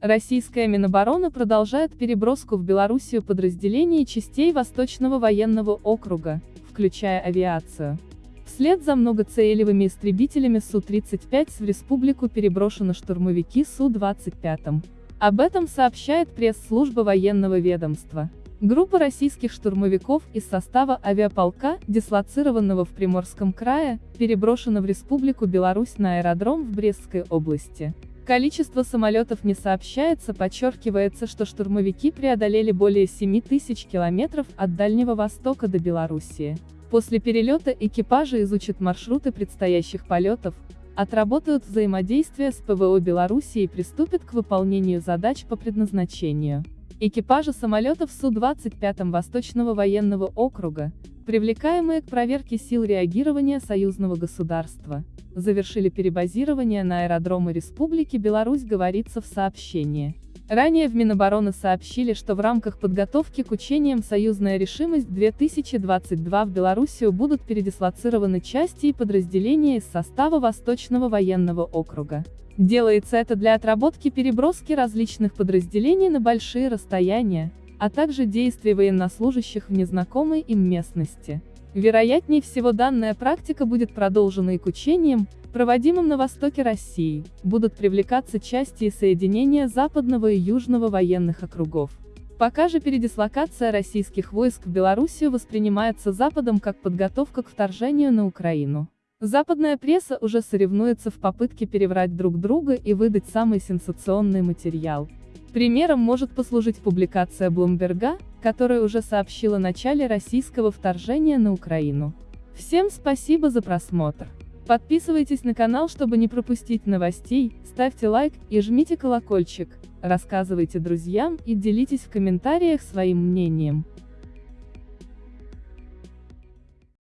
Российская Минобороны продолжает переброску в Белоруссию подразделений частей Восточного военного округа, включая авиацию. Вслед за многоцелевыми истребителями Су-35 в республику переброшены штурмовики Су-25. Об этом сообщает пресс-служба военного ведомства. Группа российских штурмовиков из состава авиаполка, дислоцированного в Приморском крае, переброшена в Республику Беларусь на аэродром в Брестской области. Количество самолетов не сообщается, подчеркивается, что штурмовики преодолели более 7 тысяч километров от Дальнего Востока до Белоруссии. После перелета экипажи изучат маршруты предстоящих полетов, отработают взаимодействие с ПВО Беларуси и приступят к выполнению задач по предназначению. Экипажи самолетов Су-25 Восточного военного округа, привлекаемые к проверке сил реагирования союзного государства, завершили перебазирование на аэродромы Республики Беларусь говорится в сообщении. Ранее в Минобороны сообщили, что в рамках подготовки к учениям «Союзная решимость-2022» в Белоруссию будут передислоцированы части и подразделения из состава Восточного военного округа. Делается это для отработки переброски различных подразделений на большие расстояния, а также действий военнослужащих в незнакомой им местности. Вероятнее всего данная практика будет продолжена и к учениям, проводимым на востоке России, будут привлекаться части и соединения западного и южного военных округов. Пока же передислокация российских войск в Белоруссию воспринимается Западом как подготовка к вторжению на Украину. Западная пресса уже соревнуется в попытке переврать друг друга и выдать самый сенсационный материал. Примером может послужить публикация Блумберга, которая уже сообщила о начале российского вторжения на Украину. Всем спасибо за просмотр. Подписывайтесь на канал, чтобы не пропустить новостей, ставьте лайк и жмите колокольчик, рассказывайте друзьям и делитесь в комментариях своим мнением.